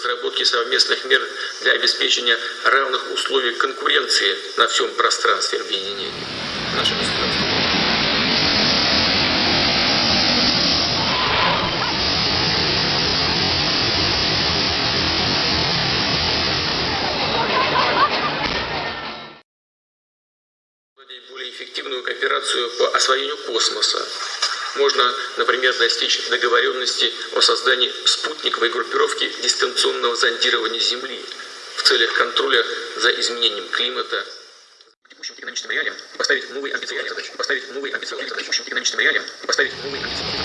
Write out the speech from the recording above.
разработки совместных мер для обеспечения равных условий конкуренции на всем пространстве объединения. Более эффективную кооперацию по освоению космоса. Можно, например, достичь договоренности о создании спутниковой группировки дистанционного зондирования Земли в целях контроля за изменением климата. Текущим экономическим реалиям поставить новые амбициозные задачи. Поставить новые амбициозные задачи. Текущим экономическим реалиям поставить новые амбициозные.